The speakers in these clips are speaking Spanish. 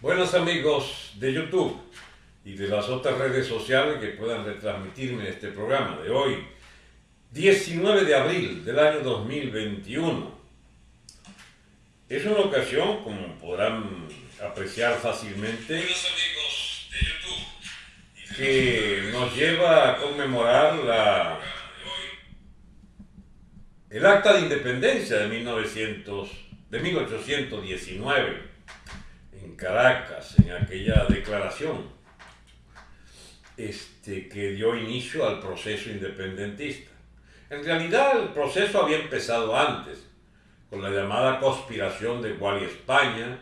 Buenos amigos de YouTube y de las otras redes sociales que puedan retransmitirme este programa de hoy, 19 de abril del año 2021. Es una ocasión, como podrán apreciar fácilmente, que nos lleva a conmemorar la, el acta de independencia de, 1900, de 1819 en Caracas, en aquella declaración este, que dio inicio al proceso independentista. En realidad el proceso había empezado antes, con la llamada conspiración de Guali España,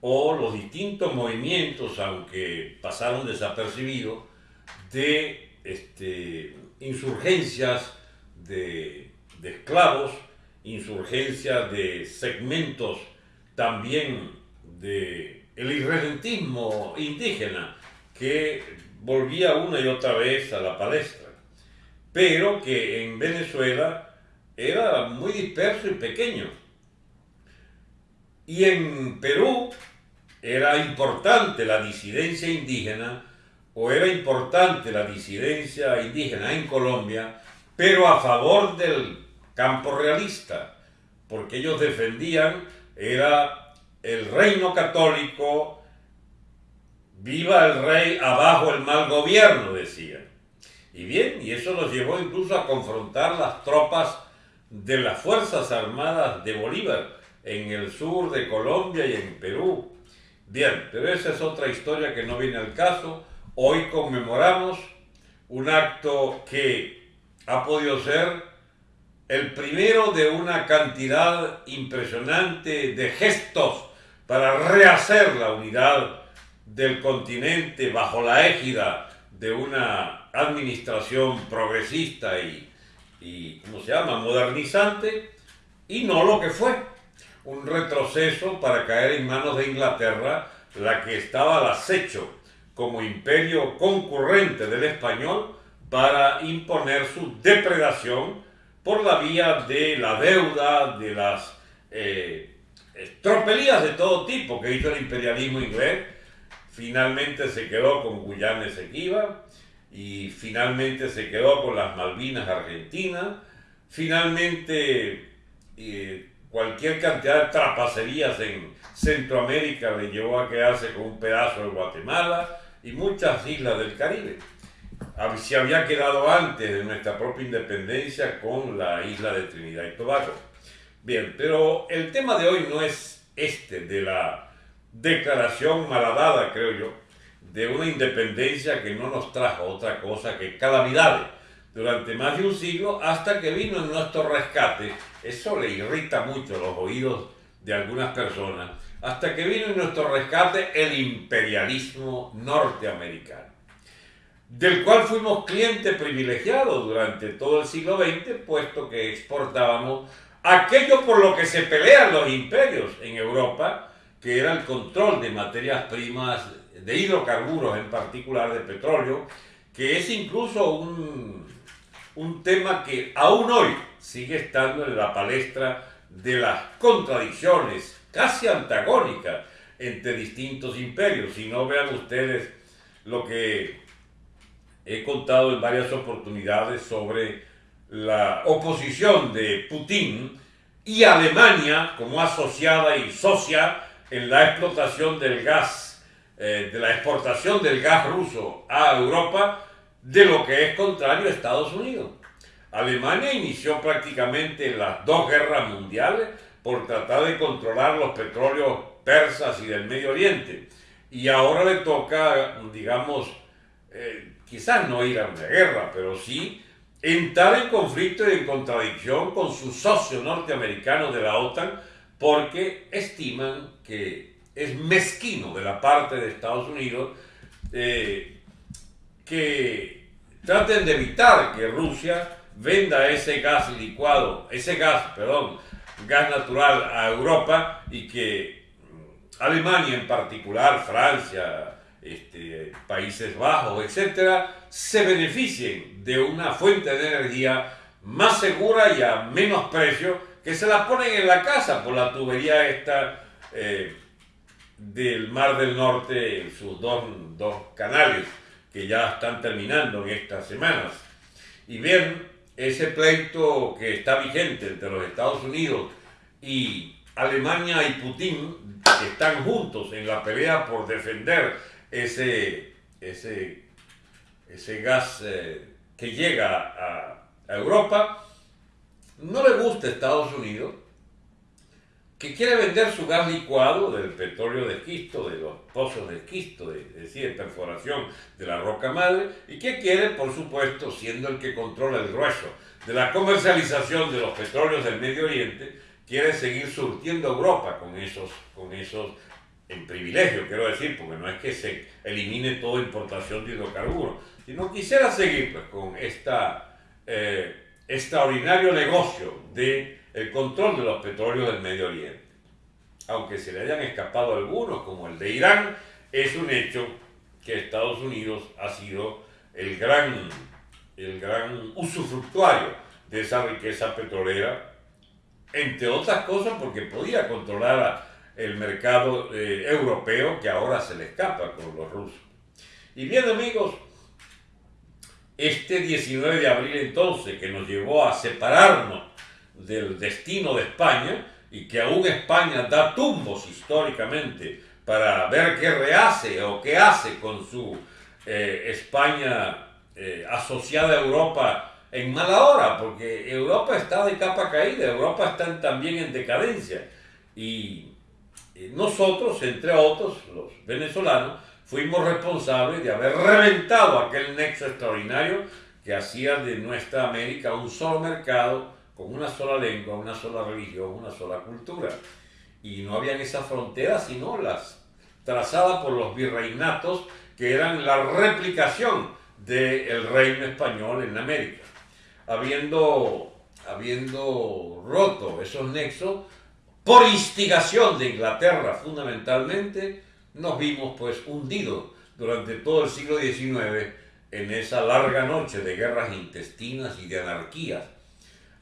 o los distintos movimientos, aunque pasaron desapercibidos, de este, insurgencias de, de esclavos, insurgencias de segmentos también de el irredentismo indígena que volvía una y otra vez a la palestra, pero que en Venezuela era muy disperso y pequeño. Y en Perú era importante la disidencia indígena, o era importante la disidencia indígena en Colombia, pero a favor del campo realista, porque ellos defendían, era el reino católico, viva el rey, abajo el mal gobierno, decían. Y bien, y eso los llevó incluso a confrontar las tropas de las Fuerzas Armadas de Bolívar en el sur de Colombia y en Perú. Bien, pero esa es otra historia que no viene al caso. Hoy conmemoramos un acto que ha podido ser el primero de una cantidad impresionante de gestos para rehacer la unidad del continente bajo la égida de una administración progresista y, ¿cómo se llama?, modernizante, y no lo que fue, un retroceso para caer en manos de Inglaterra, la que estaba al acecho como imperio concurrente del español para imponer su depredación por la vía de la deuda, de las eh, tropelías de todo tipo que hizo el imperialismo inglés. Finalmente se quedó con Guyana Esequiba y finalmente se quedó con las Malvinas Argentinas. Finalmente eh, cualquier cantidad de trapacerías en Centroamérica le llevó a quedarse con un pedazo de Guatemala y muchas islas del Caribe. Se había quedado antes de nuestra propia independencia con la isla de Trinidad y Tobago. Bien, pero el tema de hoy no es este, de la declaración malhadada, creo yo, de una independencia que no nos trajo otra cosa que calamidades durante más de un siglo hasta que vino en nuestro rescate. Eso le irrita mucho los oídos de algunas personas. Hasta que vino en nuestro rescate el imperialismo norteamericano, del cual fuimos cliente privilegiado durante todo el siglo XX, puesto que exportábamos aquello por lo que se pelean los imperios en Europa, que era el control de materias primas, de hidrocarburos en particular, de petróleo, que es incluso un, un tema que aún hoy sigue estando en la palestra de las contradicciones casi antagónicas entre distintos imperios. Si no vean ustedes lo que he contado en varias oportunidades sobre la oposición de Putin y Alemania como asociada y socia en la explotación del gas, eh, de la exportación del gas ruso a Europa, de lo que es contrario a Estados Unidos. Alemania inició prácticamente las dos guerras mundiales por tratar de controlar los petróleos persas y del Medio Oriente. Y ahora le toca, digamos, eh, quizás no ir a una guerra, pero sí entrar en conflicto y en contradicción con sus socios norteamericanos de la OTAN porque estiman que es mezquino de la parte de Estados Unidos eh, que traten de evitar que Rusia venda ese gas licuado, ese gas, perdón, gas natural a Europa y que Alemania en particular, Francia, este, Países Bajos, etcétera, se beneficien de una fuente de energía más segura y a menos precio que se la ponen en la casa por la tubería esta eh, del Mar del Norte, sus dos, dos canales que ya están terminando en estas semanas. Y bien, ese pleito que está vigente entre los Estados Unidos y Alemania y Putin, que están juntos en la pelea por defender ese, ese, ese gas eh, que llega a, a Europa, no le gusta a Estados Unidos que quiere vender su gas licuado del petróleo de esquisto, de los pozos de esquisto, de, es decir, perforación de la roca madre, y que quiere, por supuesto, siendo el que controla el grueso de la comercialización de los petróleos del Medio Oriente, quiere seguir surtiendo Europa con esos, con esos en privilegio, quiero decir, porque no es que se elimine toda importación de hidrocarburos, sino quisiera seguir pues, con esta eh, extraordinario negocio de el control de los petróleos del Medio Oriente. Aunque se le hayan escapado algunos, como el de Irán, es un hecho que Estados Unidos ha sido el gran, el gran usufructuario de esa riqueza petrolera, entre otras cosas porque podía controlar el mercado eh, europeo que ahora se le escapa con los rusos. Y bien amigos, este 19 de abril entonces, que nos llevó a separarnos del destino de España y que aún España da tumbos históricamente para ver qué rehace o qué hace con su eh, España eh, asociada a Europa en mala hora, porque Europa está de capa caída, Europa está también en decadencia. Y nosotros, entre otros, los venezolanos, fuimos responsables de haber reventado aquel nexo extraordinario que hacía de nuestra América un solo mercado con una sola lengua, una sola religión, una sola cultura. Y no habían esas fronteras sino las trazadas por los virreinatos que eran la replicación del reino español en América. Habiendo, habiendo roto esos nexos, por instigación de Inglaterra fundamentalmente, nos vimos pues hundidos durante todo el siglo XIX en esa larga noche de guerras intestinas y de anarquías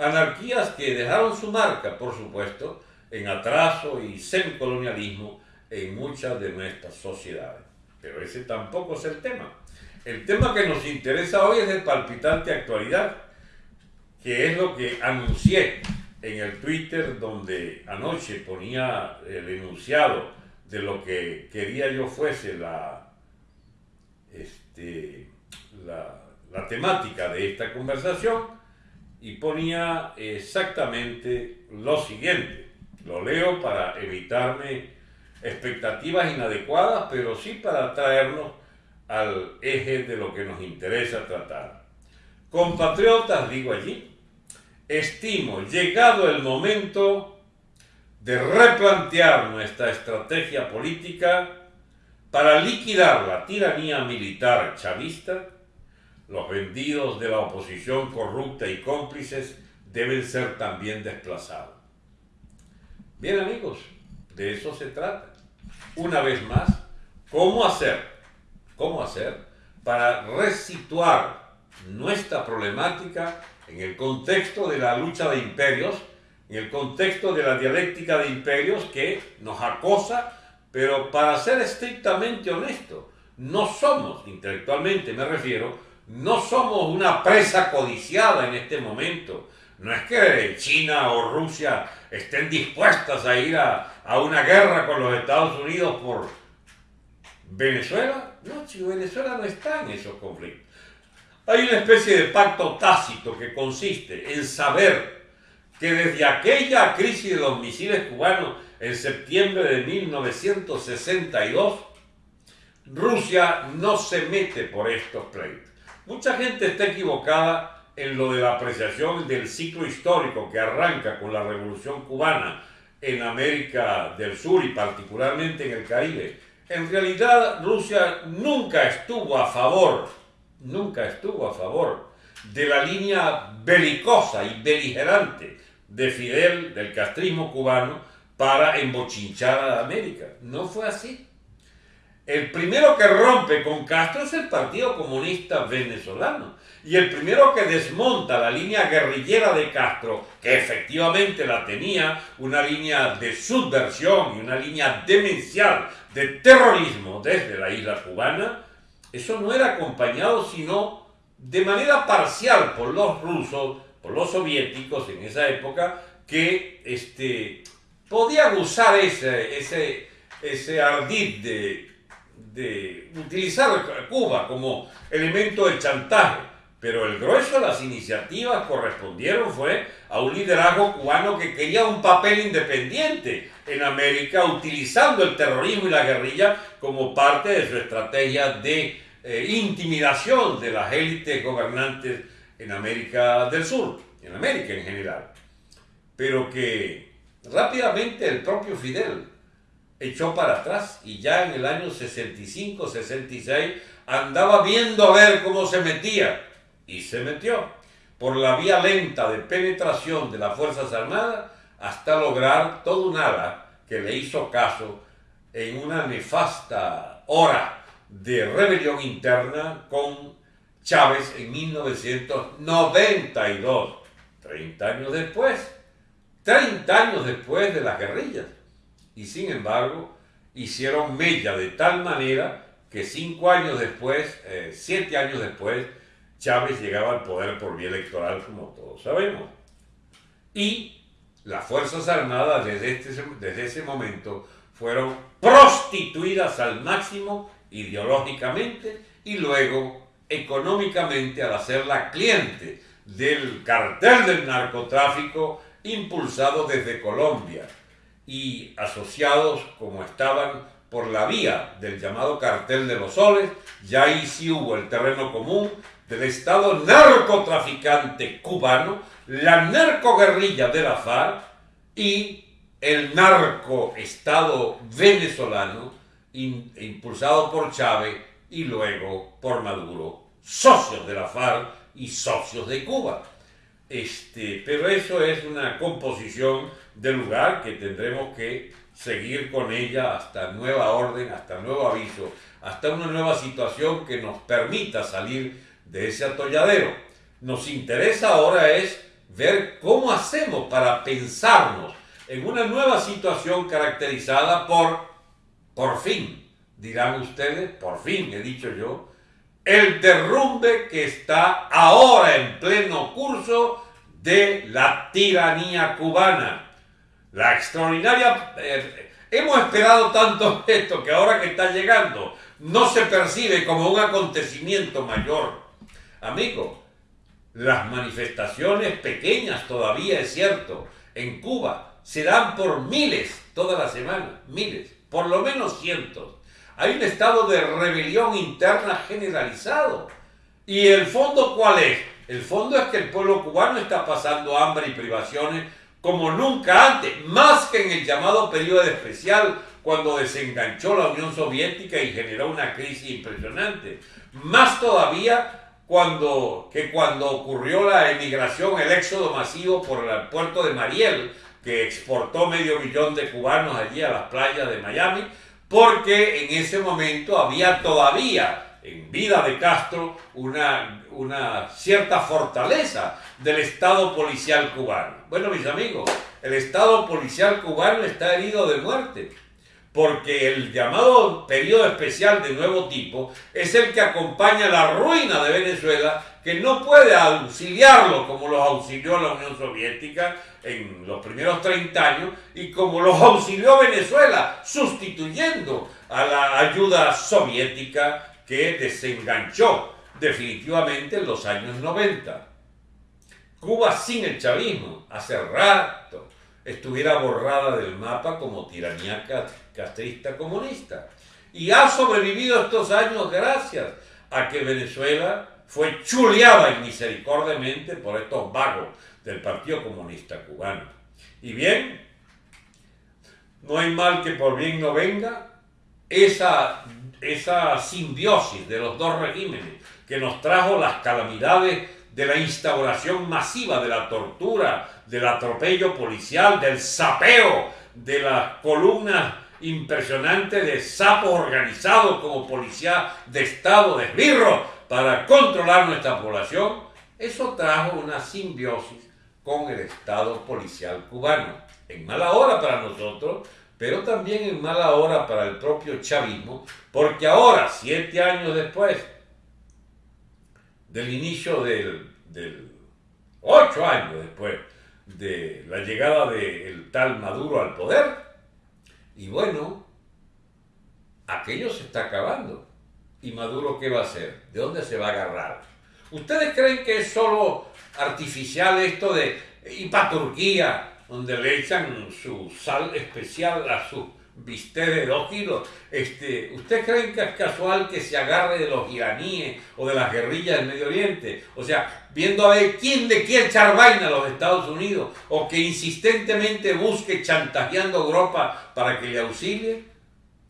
Anarquías que dejaron su marca, por supuesto, en atraso y semicolonialismo en muchas de nuestras sociedades. Pero ese tampoco es el tema. El tema que nos interesa hoy es de palpitante actualidad, que es lo que anuncié en el Twitter donde anoche ponía el enunciado de lo que quería yo fuese la, este, la, la temática de esta conversación y ponía exactamente lo siguiente. Lo leo para evitarme expectativas inadecuadas, pero sí para traernos al eje de lo que nos interesa tratar. Compatriotas, digo allí, estimo llegado el momento de replantear nuestra estrategia política para liquidar la tiranía militar chavista los vendidos de la oposición corrupta y cómplices deben ser también desplazados. Bien amigos, de eso se trata. Una vez más, ¿cómo hacer? ¿Cómo hacer para resituar nuestra problemática en el contexto de la lucha de imperios, en el contexto de la dialéctica de imperios que nos acosa, pero para ser estrictamente honesto, no somos, intelectualmente me refiero, no somos una presa codiciada en este momento. No es que China o Rusia estén dispuestas a ir a, una guerra con los Estados Unidos por Venezuela. No, si Venezuela no está en esos conflictos. Hay una especie de pacto tácito que consiste en saber que desde aquella crisis de los misiles cubanos en septiembre de 1962, Rusia no se mete por estos pleitos. Mucha gente está equivocada en lo de la apreciación del ciclo histórico que arranca con la Revolución cubana en América del Sur y particularmente en el Caribe. En realidad Rusia nunca estuvo a favor, nunca estuvo a favor de la línea belicosa y beligerante de Fidel, del castrismo cubano, para embochinchar a América. No fue así. el primero que rompe con Castro es el Partido Comunista Venezolano. Y el primero que desmonta la línea guerrillera de Castro, que efectivamente la tenía, una línea de subversión y una línea demencial de terrorismo desde la isla cubana, eso no era acompañado sino de manera parcial por los rusos, por los soviéticos en esa época, que este, podían usar ese, ese, ese ardid de, de utilizar Cuba como elemento de chantaje. Pero el grueso de las iniciativas correspondieron fue a un liderazgo cubano que quería un papel independiente en América, utilizando el terrorismo y la guerrilla como parte de su estrategia de eh, intimidación de las élites gobernantes en América del Sur, en América en general. Pero que rápidamente el propio Fidel echó para atrás y ya en el año 65-66 andaba viendo a ver cómo se metía y se metió por la vía lenta de penetración de las Fuerzas Armadas hasta lograr todo un ala que le hizo caso en una nefasta hora de rebelión interna con Chávez en 1992, 30 años después, 30 años después de las guerrillas. Y sin embargo, hicieron mella de tal manera que cinco años después, eh, siete años después, Chávez llegaba al poder por vía electoral, como todos sabemos. Y las Fuerzas Armadas desde, este, desde ese momento fueron prostituidas al máximo ideológicamente y luego económicamente al hacerla cliente del cartel del narcotráfico impulsado desde Colombia y asociados como estaban por la vía del llamado cartel de los soles, ya ahí sí hubo el terreno común del Estado narcotraficante cubano, la narcoguerrilla de la FARC y el narcoestado venezolano impulsado por Chávez y luego por Maduro, socios de la FARC y socios de Cuba. Este, pero eso es una composición del lugar que tendremos que seguir con ella hasta nueva orden, hasta nuevo aviso, hasta una nueva situación que nos permita salir de ese atolladero. Nos interesa ahora es ver cómo hacemos para pensarnos en una nueva situación caracterizada por, por fin, dirán ustedes, por fin he dicho yo, el derrumbe que está ahora en pleno curso de la tiranía cubana. La extraordinaria... Eh, hemos esperado tanto esto que ahora que está llegando no se percibe como un acontecimiento mayor Amigo, las manifestaciones pequeñas todavía es cierto en Cuba se dan por miles toda la semana, miles, por lo menos cientos. Hay un estado de rebelión interna generalizado. ¿Y el fondo cuál es? El fondo es que el pueblo cubano está pasando hambre y privaciones como nunca antes, más que en el llamado periodo especial cuando desenganchó la Unión Soviética y generó una crisis impresionante. Más todavía cuando, que cuando ocurrió la emigración, el éxodo masivo por el puerto de Mariel, que exportó medio millón de cubanos allí a las playas de Miami, porque en ese momento había todavía en vida de Castro una, una cierta fortaleza del Estado policial cubano. Bueno, mis amigos, el Estado policial cubano está herido de muerte porque el llamado periodo especial de nuevo tipo es el que acompaña la ruina de Venezuela, que no puede auxiliarlo como los auxilió la Unión Soviética en los primeros 30 años y como los auxilió Venezuela, sustituyendo a la ayuda soviética que desenganchó definitivamente en los años 90. Cuba sin el chavismo, hace rato, estuviera borrada del mapa como tiranía castrista comunista. Y ha sobrevivido estos años gracias a que Venezuela fue chuleada misericordiamente por estos vagos del Partido Comunista Cubano. Y bien, no hay mal que por bien no venga, esa, esa simbiosis de los dos regímenes que nos trajo las calamidades de la instauración masiva de la tortura, del atropello policial, del sapeo de las columnas impresionante de sapos organizados como policía de Estado, de esbirro, para controlar nuestra población, eso trajo una simbiosis con el Estado policial cubano. En mala hora para nosotros, pero también en mala hora para el propio chavismo, porque ahora, siete años después del inicio del, del ocho años después de la llegada del tal Maduro al poder, y bueno, aquello se está acabando. ¿Y Maduro qué va a hacer? ¿De dónde se va a agarrar? ¿Ustedes creen que es solo artificial esto de y para Turquía, donde le echan su sal especial a su bistec de dos kilos. Este, ¿Ustedes creen que es casual que se agarre de los iraníes o de las guerrillas del Medio Oriente? O sea, viendo a ver quién le quiere echar vaina a los Estados Unidos o que insistentemente busque chantajeando a Europa para que le auxilie.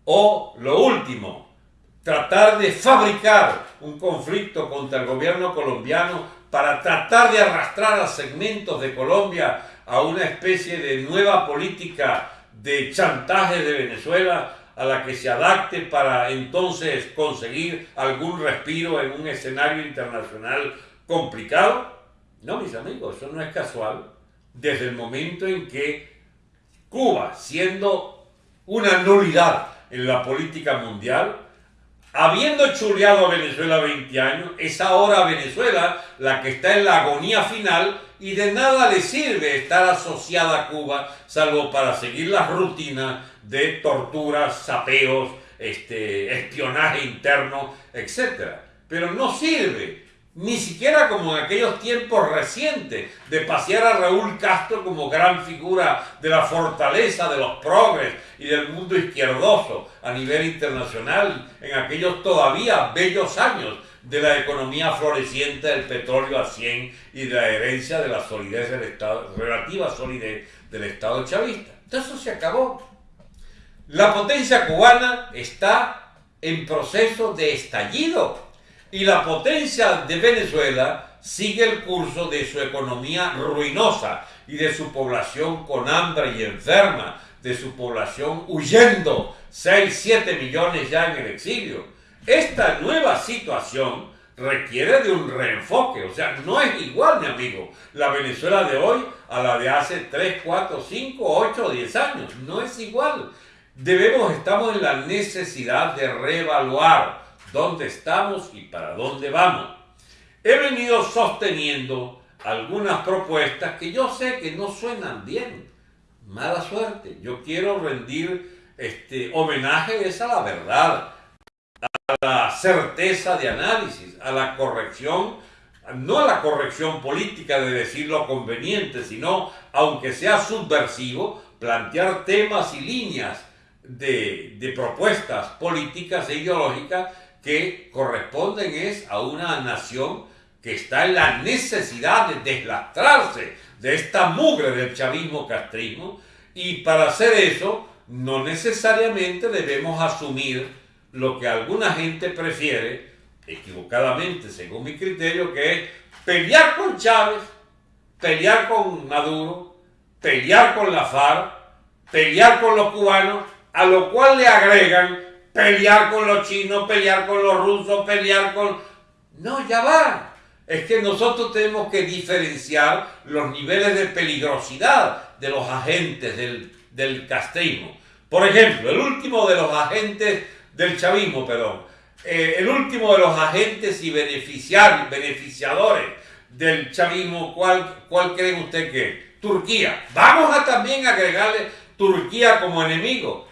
O lo último, tratar de fabricar un conflicto contra el gobierno colombiano para tratar de arrastrar a segmentos de Colombia a una especie de nueva política de chantaje de Venezuela a la que se adapte para entonces conseguir algún respiro en un escenario internacional complicado? No, mis amigos, eso no es casual. Desde el momento en que Cuba, siendo una nulidad en la política mundial, habiendo chuleado a Venezuela 20 años, es ahora Venezuela la que está en la agonía final y de nada le sirve estar asociada a Cuba, salvo para seguir las rutinas de torturas, sapeos, este, espionaje interno, etc. Pero no sirve, ni siquiera como en aquellos tiempos recientes, de pasear a Raúl Castro como gran figura de la fortaleza de los progres y del mundo izquierdoso a nivel internacional, en aquellos todavía bellos años de la economía floreciente del petróleo a 100 y de la herencia de la solidez del Estado, relativa solidez del Estado chavista. Entonces eso se acabó. La potencia cubana está en proceso de estallido y la potencia de Venezuela sigue el curso de su economía ruinosa y de su población con hambre y enferma, de su población huyendo, 6, 7 millones ya en el exilio esta nueva situación requiere de un reenfoque, o sea, no es igual, mi amigo, la Venezuela de hoy a la de hace 3, 4, 5, 8, 10 años, no es igual. Debemos, estamos en la necesidad de reevaluar dónde estamos y para dónde vamos. He venido sosteniendo algunas propuestas que yo sé que no suenan bien. Mala suerte. Yo quiero rendir este homenaje es a la verdad a la certeza de análisis, a la corrección, no a la corrección política de decir lo conveniente, sino, aunque sea subversivo, plantear temas y líneas de, de propuestas políticas e ideológicas que corresponden es a una nación que está en la necesidad de deslastrarse de esta mugre del chavismo castrismo. Y para hacer eso no necesariamente debemos asumir lo que alguna gente prefiere, equivocadamente según mi criterio, que es pelear con Chávez, pelear con Maduro, pelear con la FARC, pelear con los cubanos, a lo cual le agregan pelear con los chinos, pelear con los rusos, pelear con... No, ya va. Es que nosotros tenemos que diferenciar los niveles de peligrosidad de los agentes del, del castrismo. Por ejemplo, el último de los agentes del chavismo, perdón, eh, el último de los agentes y beneficiarios, beneficiadores del chavismo, ¿cuál, ¿cuál creen usted que Turquía. Vamos a también agregarle Turquía como enemigo.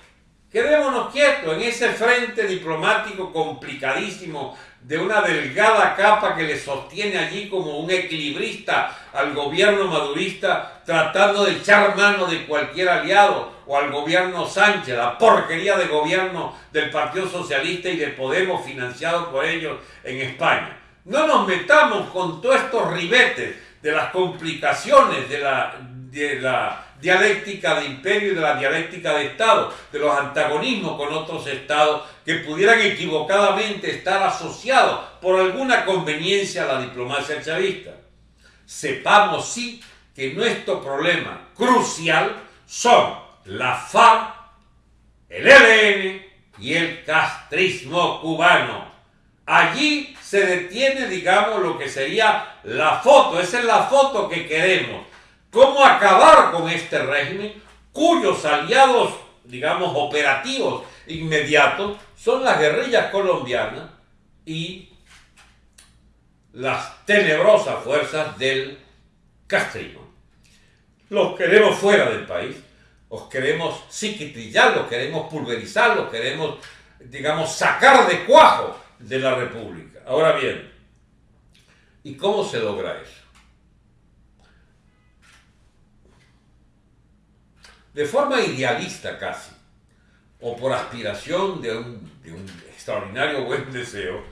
Quedémonos quietos en ese frente diplomático complicadísimo de una delgada capa que le sostiene allí como un equilibrista al gobierno madurista tratando de echar mano de cualquier aliado o al gobierno Sánchez, la porquería de gobierno del Partido Socialista y de Podemos financiado por ellos en España. No nos metamos con todos estos ribetes de las complicaciones de la, de la dialéctica de imperio y de la dialéctica de Estado, de los antagonismos con otros Estados que pudieran equivocadamente estar asociados por alguna conveniencia a la diplomacia chavista. Sepamos sí que nuestro problema crucial son la FARC, el ELN y el castrismo cubano. Allí se detiene, digamos, lo que sería la foto, esa es la foto que queremos. ¿Cómo acabar con este régimen cuyos aliados, digamos, operativos inmediatos son las guerrillas colombianas y las tenebrosas fuerzas del castrismo? Los queremos fuera del país, los queremos psiquitrillar, los queremos pulverizar, los queremos, digamos, sacar de cuajo de la República. Ahora bien, ¿y cómo se logra eso? De forma idealista casi, o por aspiración de un, extraordinario buen deseo,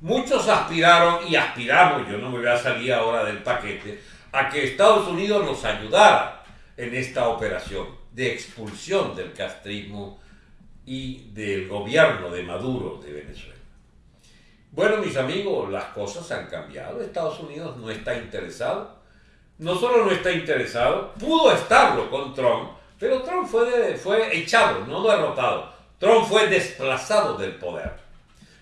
muchos aspiraron y aspiramos, yo no me voy a salir ahora del paquete, a que Estados Unidos nos ayudara en esta operación de expulsión del castrismo y del gobierno de Maduro de Venezuela. Bueno, mis amigos, las cosas han cambiado. Estados Unidos no está interesado. No solo no está interesado, pudo estarlo con Trump, pero Trump fue, fue echado, no derrotado. Trump fue desplazado del poder.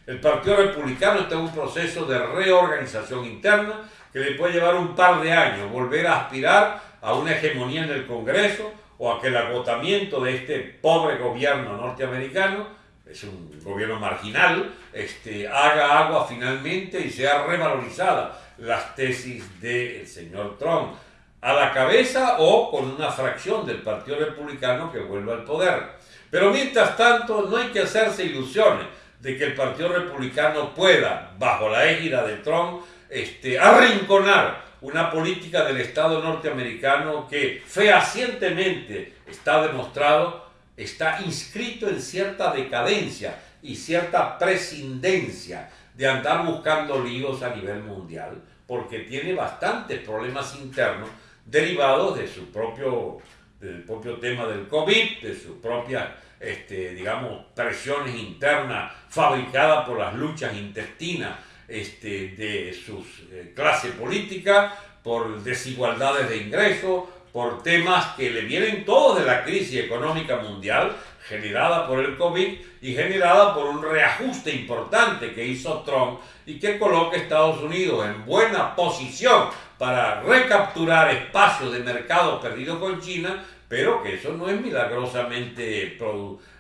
El Partido Republicano está en un proceso de reorganización interna que le puede llevar un par de años, volver a aspirar a una hegemonía en el Congreso o a que el agotamiento de este pobre gobierno norteamericano es un gobierno marginal, este, haga agua finalmente y sea revalorizada las tesis del señor Trump a la cabeza o con una fracción del Partido Republicano que vuelva al poder. Pero mientras tanto, no hay que hacerse ilusiones de que el Partido Republicano pueda, bajo la égida de Trump, este, arrinconar una política del Estado norteamericano que fehacientemente está demostrado está inscrito en cierta decadencia y cierta prescindencia de andar buscando líos a nivel mundial, porque tiene bastantes problemas internos derivados de su propio, del propio tema del COVID, de sus propias, este, digamos, presiones internas fabricadas por las luchas intestinas este, de su eh, clase política, por desigualdades de ingresos, por temas que le vienen todos de la crisis económica mundial generada por el COVID y generada por un reajuste importante que hizo Trump y que coloca a Estados Unidos en buena posición para recapturar espacios de mercado perdido con China, pero que eso no es milagrosamente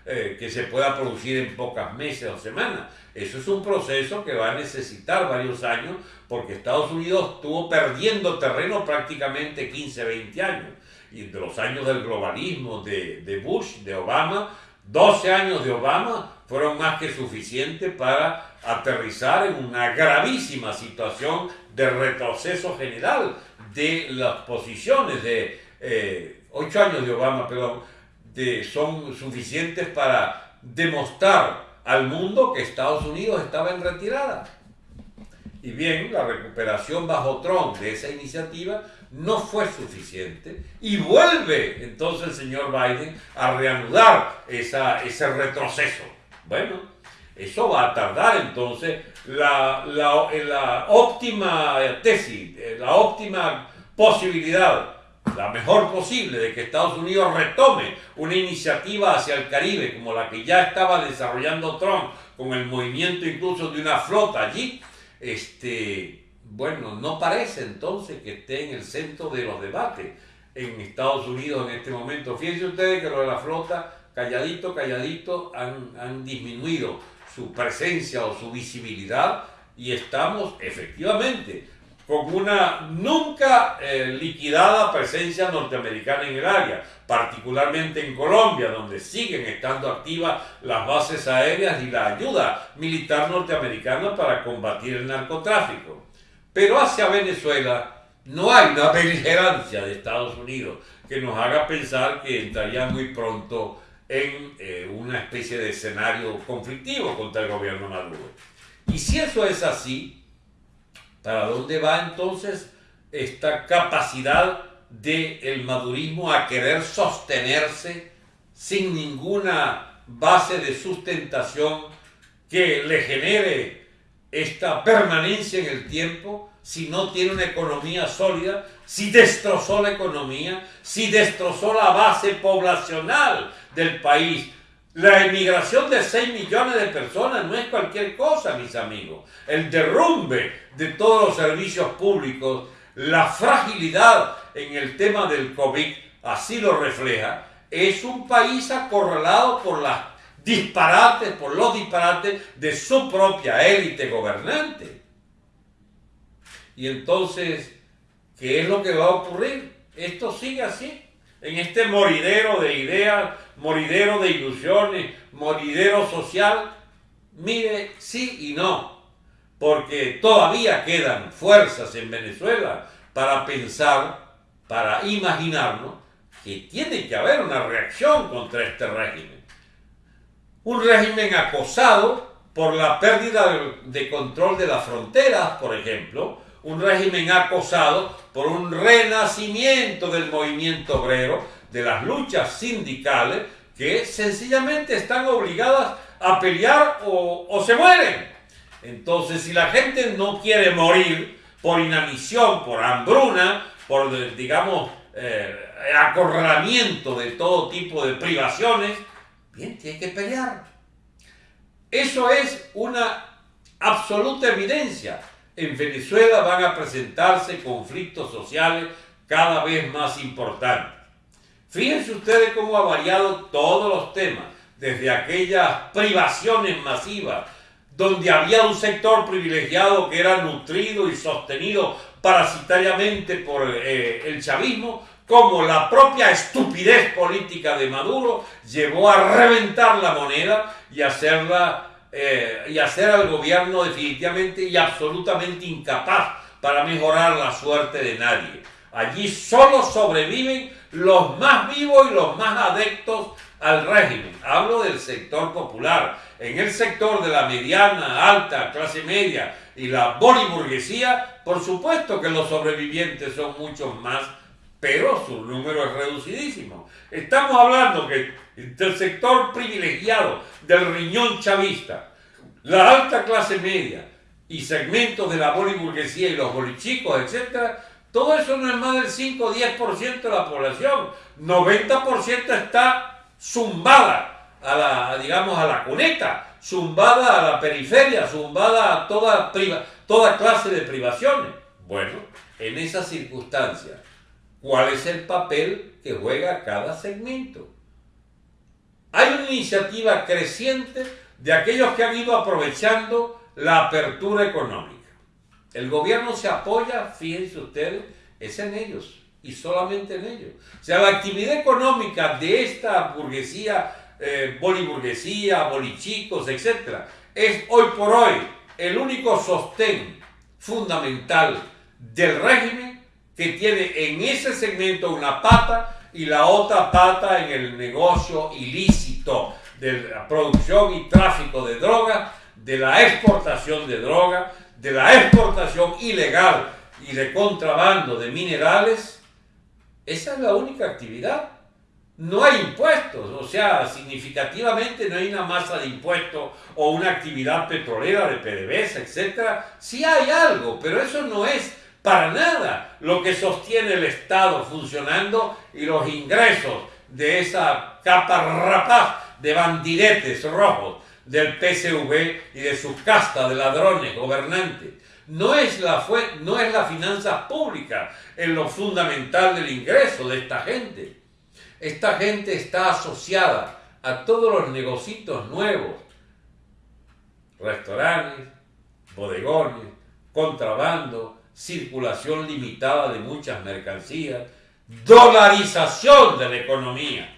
eh, que se pueda producir en pocos meses o semanas. Eso es un proceso que va a necesitar varios años porque Estados Unidos estuvo perdiendo terreno prácticamente 15, 20 años. Y de los años del globalismo de, de Bush, de Obama, 12 años de Obama fueron más que suficientes para aterrizar en una gravísima situación de retroceso general de las posiciones de eh, 8 años de Obama, perdón, de, son suficientes para demostrar al mundo que Estados Unidos estaba en retirada. Y bien, la recuperación bajo Trump de esa iniciativa no fue suficiente y vuelve entonces el señor Biden a reanudar esa, ese retroceso. Bueno, eso va a tardar entonces la, la, la óptima tesis, la óptima posibilidad la mejor posible de que Estados Unidos retome una iniciativa hacia el Caribe como la que ya estaba desarrollando Trump con el movimiento incluso de una flota allí, este, bueno, no parece entonces que esté en el centro de los debates en Estados Unidos en este momento. Fíjense ustedes que lo de la flota, calladito, calladito, han, disminuido su presencia o su visibilidad y estamos efectivamente con una nunca eh, liquidada presencia norteamericana en el área, particularmente en Colombia, donde siguen estando activas las bases aéreas y la ayuda militar norteamericana para combatir el narcotráfico. Pero hacia Venezuela no hay una beligerancia de Estados Unidos que nos haga pensar que entraría muy pronto en eh, una especie de escenario conflictivo contra el gobierno Maduro. Y si eso es así, ¿Para dónde va entonces esta capacidad del madurismo a querer sostenerse sin ninguna base de sustentación que le genere esta permanencia en el tiempo? si no tiene una economía sólida, si destrozó la economía, si destrozó la base poblacional del país, La emigración de 6 millones de personas no es cualquier cosa, mis amigos. El derrumbe de todos los servicios públicos, la fragilidad en el tema del COVID, así lo refleja, es un país acorralado por las disparates, por los disparates de su propia élite gobernante. Y entonces, ¿qué es lo que va a ocurrir? Esto sigue así, en este moridero de ideas, moridero de ilusiones, moridero social. Mire, sí y no, porque todavía quedan fuerzas en Venezuela para pensar, para imaginarnos que tiene que haber una reacción contra este régimen. Un régimen acosado por la pérdida de control de las fronteras, por ejemplo, un régimen acosado por un renacimiento del movimiento obrero, de las luchas sindicales, que sencillamente están obligadas a pelear o, se mueren. Entonces, si la gente no quiere morir por inanición, por hambruna, por, digamos, eh, acorralamiento de todo tipo de privaciones, bien, tiene que pelear. Eso es una absoluta evidencia. En Venezuela van a presentarse conflictos sociales cada vez más importantes. Fíjense ustedes cómo ha variado todos los temas, desde aquellas privaciones masivas, donde había un sector privilegiado que era nutrido y sostenido parasitariamente por eh, el chavismo, como la propia estupidez política de Maduro llevó a reventar la moneda y hacerla eh, y hacer al gobierno definitivamente y absolutamente incapaz para mejorar la suerte de nadie. Allí solo sobreviven los más vivos y los más adeptos al régimen. Hablo del sector popular. En el sector de la mediana, alta, clase media y la boliburguesía, por supuesto que los sobrevivientes son muchos más pero su número es reducidísimo. Estamos hablando que del sector privilegiado, del riñón chavista, la alta clase media y segmentos de la boliburguesía y los bolichicos, etc., todo eso no es más del 5 o 10% de la población. 90% está zumbada a la, digamos, a la cuneta, zumbada a la periferia, zumbada a toda, toda clase de privaciones. Bueno, en esas circunstancias, cuál es el papel que juega cada segmento. Hay una iniciativa creciente de aquellos que han ido aprovechando la apertura económica. El gobierno se apoya, fíjense ustedes, es en ellos y solamente en ellos. O sea, la actividad económica de esta burguesía, eh, boliburguesía, bolichicos, etc., es hoy por hoy el único sostén fundamental del régimen que tiene en ese segmento una pata y la otra pata en el negocio ilícito de la producción y tráfico de droga, de la exportación de droga, de la exportación ilegal y de contrabando de minerales. Esa es la única actividad. No hay impuestos, o sea, significativamente no hay una masa de impuestos o una actividad petrolera de PDVSA, etc. Sí hay algo, pero eso no es para nada lo que sostiene el Estado funcionando y los ingresos de esa capa rapaz de bandidetes rojos del PSV y de su casta de ladrones gobernantes. No es, la no es la finanza pública en lo fundamental del ingreso de esta gente. Esta gente está asociada a todos los negocios nuevos, restaurantes, bodegones, contrabando, circulación limitada de muchas mercancías, dolarización de la economía.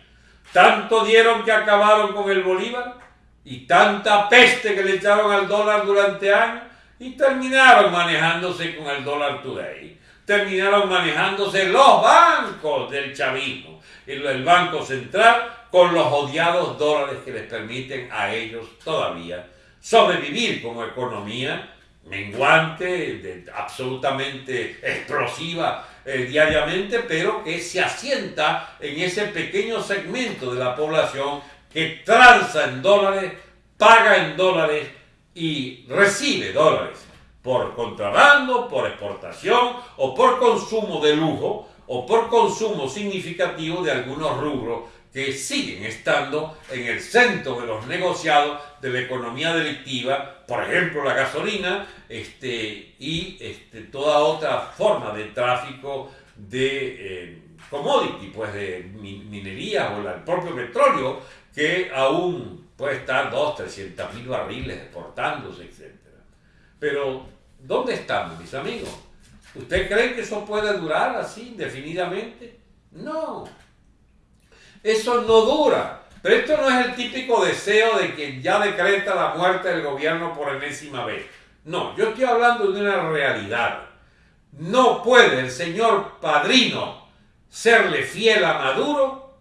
Tanto dieron que acabaron con el Bolívar y tanta peste que le echaron al dólar durante años y terminaron manejándose con el dólar today. Terminaron manejándose los bancos del chavismo, el Banco Central con los odiados dólares que les permiten a ellos todavía sobrevivir como economía menguante, absolutamente explosiva eh, diariamente, pero que se asienta en ese pequeño segmento de la población que transa en dólares, paga en dólares y recibe dólares por contrabando, por exportación o por consumo de lujo o por consumo significativo de algunos rubros que siguen estando en el centro de los negociados de la economía delictiva, por ejemplo la gasolina este, y este, toda otra forma de tráfico de eh, commodity, pues de minería o el propio petróleo, que aún puede estar 2, 300 mil barriles exportándose, etc. Pero, ¿dónde estamos, mis amigos? ¿Usted cree que eso puede durar así indefinidamente? No. Eso no dura. Pero esto no es el típico deseo de que ya decreta la muerte del gobierno por enésima vez. No, yo estoy hablando de una realidad. No puede el señor padrino serle fiel a Maduro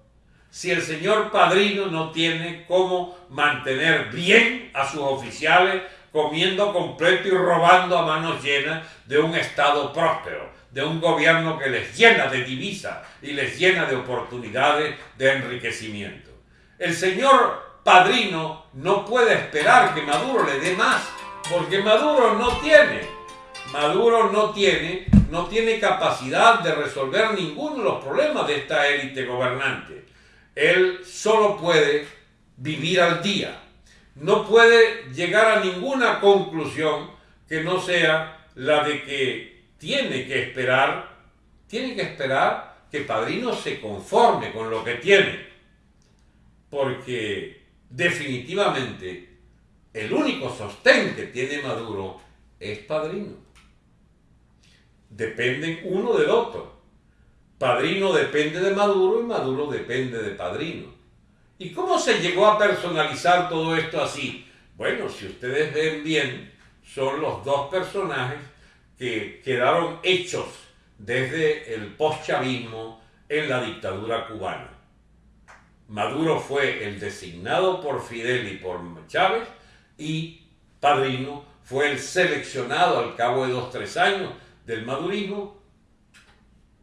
si el señor padrino no tiene cómo mantener bien a sus oficiales comiendo completo y robando a manos llenas de un Estado próspero, de un gobierno que les llena de divisas y les llena de oportunidades de enriquecimiento. El señor padrino no puede esperar que Maduro le dé más, porque Maduro no tiene. Maduro no tiene, no tiene capacidad de resolver ninguno de los problemas de esta élite gobernante. Él solo puede vivir al día no puede llegar a ninguna conclusión que no sea la de que tiene que esperar, tiene que esperar que Padrino se conforme con lo que tiene, porque definitivamente el único sostén que tiene Maduro es Padrino. Dependen uno del otro. Padrino depende de Maduro y Maduro depende de Padrino. ¿Y cómo se llegó a personalizar todo esto así? Bueno, si ustedes ven bien, son los dos personajes que quedaron hechos desde el postchavismo en la dictadura cubana. Maduro fue el designado por Fidel y por Chávez y Padrino fue el seleccionado al cabo de dos, tres años del madurismo,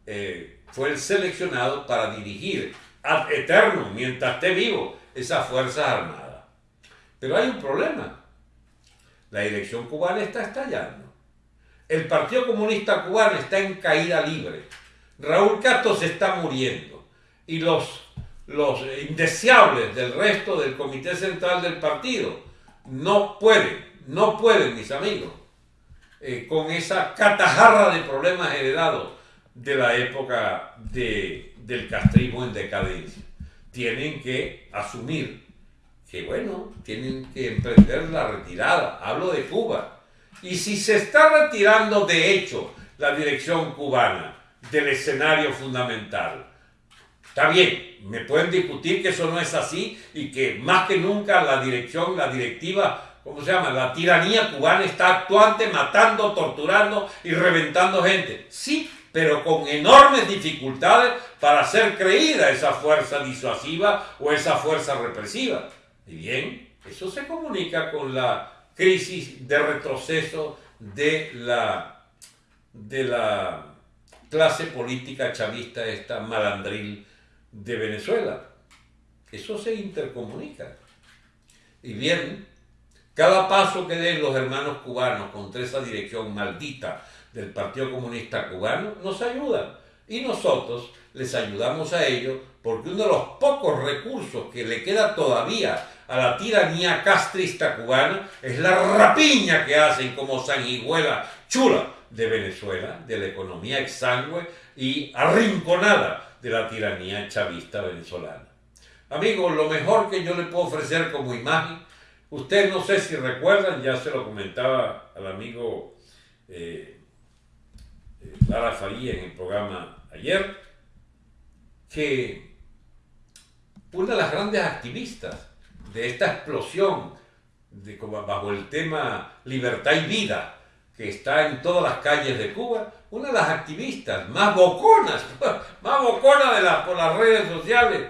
eh, fue el seleccionado para dirigir ad eterno, mientras esté vivo, esas Fuerzas Armadas. Pero hay un problema. La elección cubana está estallando. El Partido Comunista Cubano está en caída libre. Raúl Castro se está muriendo. Y los, los indeseables del resto del Comité Central del partido no pueden, no pueden, mis amigos, eh, con esa catajarra de problemas heredados de la época de, del castrismo en decadencia. Tienen que asumir que, bueno, tienen que emprender la retirada. Hablo de Cuba. Y si se está retirando de hecho la dirección cubana del escenario fundamental, está bien, me pueden discutir que eso no es así y que más que nunca la dirección, la directiva, ¿cómo se llama? La tiranía cubana está actuante, matando, torturando y reventando gente. Sí, pero con enormes dificultades para hacer creída esa fuerza disuasiva o esa fuerza represiva. Y bien, eso se comunica con la crisis de retroceso de la, de la clase política chavista, esta malandril de Venezuela. Eso se intercomunica. Y bien, cada paso que den los hermanos cubanos contra esa dirección maldita del Partido Comunista Cubano nos ayudan. Y nosotros les ayudamos a ellos porque uno de los pocos recursos que le queda todavía a la tiranía castrista cubana es la rapiña que hacen como sanguijuela chula de Venezuela, de la economía exangüe y arrinconada de la tiranía chavista venezolana. Amigos, lo mejor que yo le puedo ofrecer como imagen, ustedes no sé si recuerdan, ya se lo comentaba al amigo eh, Lara Faría en el programa ayer, que una de las grandes activistas de esta explosión de, bajo el tema libertad y vida que está en todas las calles de Cuba, una de las activistas más boconas, más boconas de las, por las redes sociales,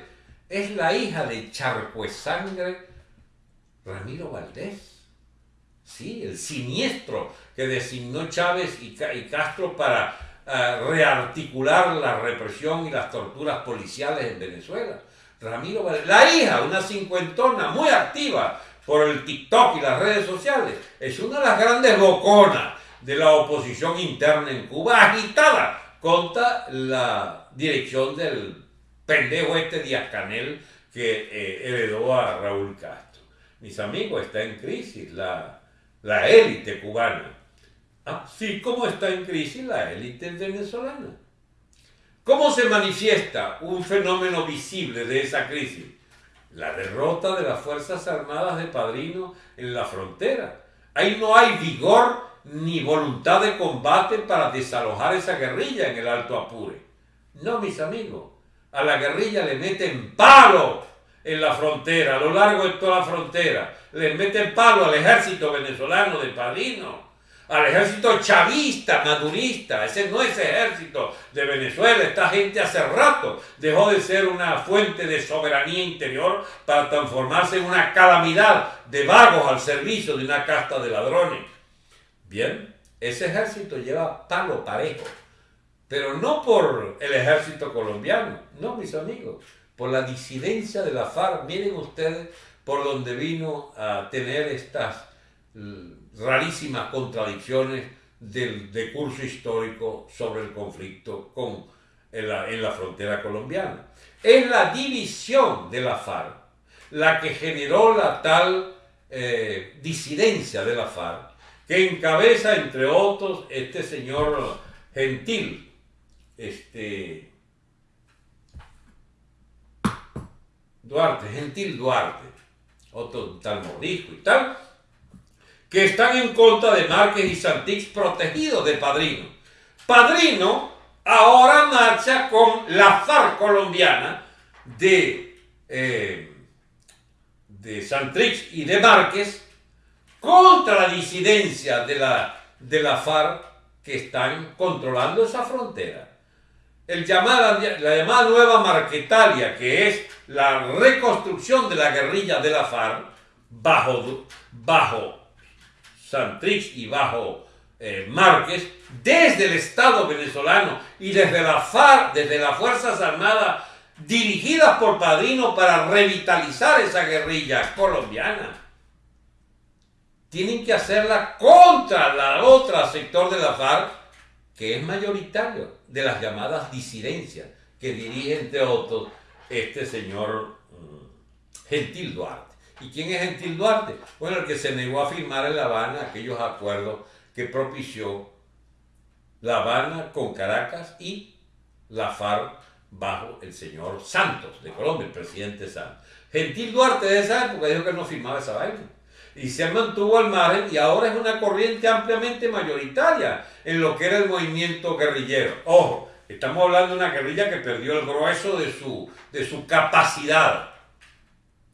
es la hija de Charcuesangre Ramiro Valdés. Sí, el siniestro que designó Chávez y, Castro para eh, rearticular la represión y las torturas policiales en Venezuela. Ramiro la hija, una cincuentona muy activa por el TikTok y las redes sociales, es una de las grandes boconas de la oposición interna en Cuba, agitada contra la dirección del pendejo este Díaz Canel que eh, heredó a Raúl Castro. Mis amigos, está en crisis la, la élite cubana. Así como está en crisis la élite venezolana. ¿Cómo se manifiesta un fenómeno visible de esa crisis? La derrota de las Fuerzas Armadas de Padrino en la frontera. Ahí no hay vigor ni voluntad de combate para desalojar esa guerrilla en el Alto Apure. No, mis amigos. A la guerrilla le meten palo en la frontera, a lo largo de toda la frontera. Le meten palo al ejército venezolano de Padrino al ejército chavista, madurista. Ese no es ejército de Venezuela. Esta gente hace rato dejó de ser una fuente de soberanía interior para transformarse en una calamidad de vagos al servicio de una casta de ladrones. Bien, ese ejército lleva palo parejo, pero no por el ejército colombiano, no mis amigos, por la disidencia de la FARC. Miren ustedes por donde vino a tener estas rarísimas contradicciones del, curso histórico sobre el conflicto con, en, la, frontera colombiana. Es la división de la FARC la que generó la tal eh, disidencia de la FARC, que encabeza, entre otros, este señor Gentil, este, Duarte, Gentil Duarte, otro tal Morisco y tal, que están en contra de Márquez y Santix protegidos de Padrino. Padrino ahora marcha con la FARC colombiana de, eh, de y de Márquez contra la disidencia de la, de la FARC que están controlando esa frontera. El llamada, la llamada nueva Marquetalia, que es la reconstrucción de la guerrilla de la FARC bajo, bajo Santrich y bajo eh, Márquez, desde el Estado venezolano y desde la FARC, desde las Fuerzas Armadas dirigidas por Padrino para revitalizar esa guerrilla colombiana. Tienen que hacerla contra la otra sector de la FARC, que es mayoritario de las llamadas disidencias, que dirige entre otros este señor mm, Gentil Duarte. ¿Y quién es Gentil Duarte? Bueno, el que se negó a firmar en La Habana aquellos acuerdos que propició La Habana con Caracas y la FARC bajo el señor Santos de Colombia, el presidente Santos. Gentil Duarte de esa época dijo que no firmaba esa vaina. Y se mantuvo al margen y ahora es una corriente ampliamente mayoritaria en lo que era el movimiento guerrillero. Ojo, estamos hablando de una guerrilla que perdió el grueso de su, de su capacidad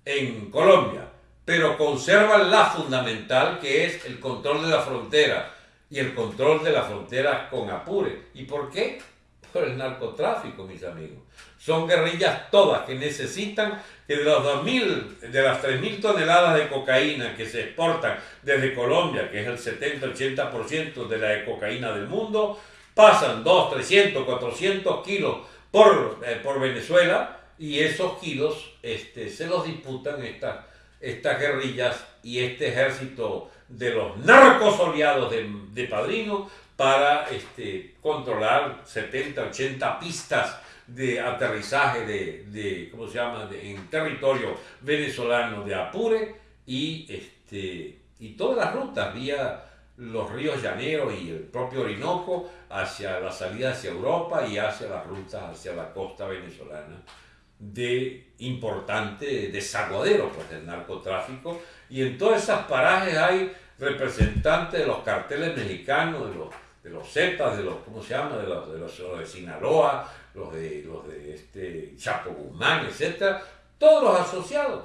en Colombia, pero conservan la fundamental que es el control de la frontera y el control de la frontera con Apure. ¿Y por qué? Por el narcotráfico, mis amigos. Son guerrillas todas que necesitan que de, los 2000, de las 3.000 toneladas de cocaína que se exportan desde Colombia, que es el 70-80% de la cocaína del mundo, pasan 2, 300, 400 kilos por, eh, por Venezuela y esos kilos este, se los disputan estas, guerrillas y este ejército de los narcos oleados de, Padrino para este, controlar 70, 80 pistas de aterrizaje de, ¿cómo se llama?, en territorio venezolano de Apure y, este, y todas las rutas vía los ríos Llaneros y el propio Orinoco hacia la salida hacia Europa y hacia las rutas hacia la costa venezolana de importante desaguadero pues, del narcotráfico y en todas esas parajes hay representantes de los carteles mexicanos, de los, de los Zetas, de los, ¿cómo se llama? De los de, los, de Sinaloa, los de, los de este Chapo Guzmán, etc. Todos los asociados,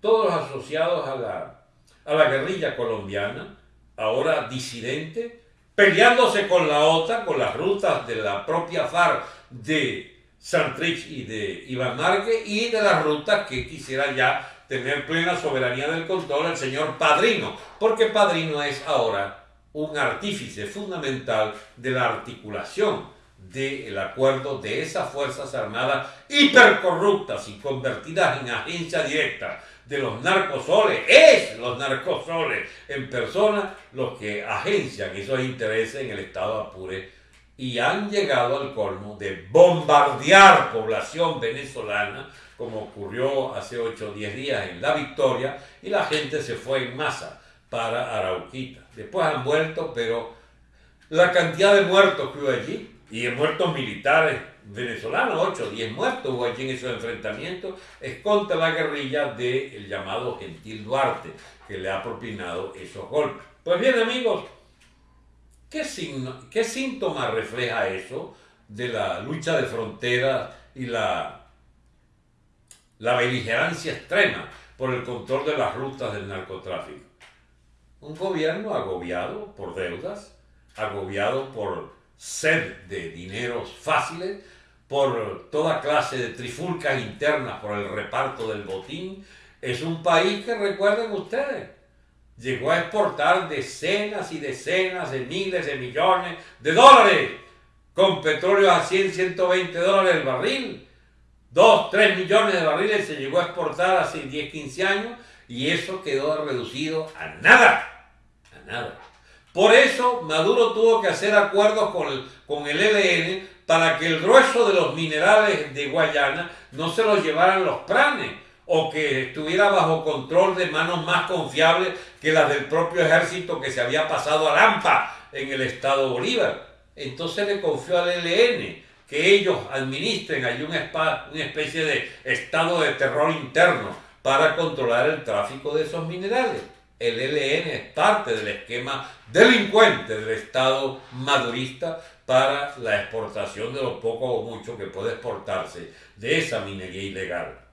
todos los asociados a la, a la guerrilla colombiana, ahora disidente, peleándose con la OTAN, con las rutas de la propia FARC de Santrich y de Iván Márquez y de las rutas que quisiera ya tener plena soberanía del control el señor Padrino, porque Padrino es ahora un artífice fundamental de la articulación del acuerdo de esas Fuerzas Armadas hipercorruptas y convertidas en agencia directa de los narcosoles, es los narcosoles en persona los que agencian esos intereses en el Estado Apure y han llegado al colmo de bombardear población venezolana, como ocurrió hace 8 o 10 días en La Victoria, y la gente se fue en masa para Arauquita. Después han vuelto, pero la cantidad de muertos que hubo allí, y de muertos militares venezolanos, 8 o 10 muertos hubo allí en esos enfrentamientos, es contra la guerrilla del llamado Gentil Duarte, que le ha propinado esos golpes. Pues bien amigos, ¿qué, síntoma refleja eso de la lucha de fronteras y la, la beligerancia extrema por el control de las rutas del narcotráfico? Un gobierno agobiado por deudas, agobiado por sed de dineros fáciles, por toda clase de trifulcas internas por el reparto del botín, es un país que recuerden ustedes, llegó a exportar decenas y decenas de miles de millones de dólares con petróleo a 100, 120 dólares el barril. 2, 3 millones de barriles se llegó a exportar hace 10, 15 años y eso quedó reducido a nada, a nada. Por eso Maduro tuvo que hacer acuerdos con el, con el ELN para que el grueso de los minerales de Guayana no se los llevaran los pranes o que estuviera bajo control de manos más confiables que las del propio ejército que se había pasado a Lampa en el estado Bolívar. Entonces le confió al ELN que ellos administren allí una, una especie de estado de terror interno para controlar el tráfico de esos minerales el ELN es parte del esquema delincuente del Estado madurista para la exportación de lo poco o mucho que puede exportarse de esa minería ilegal.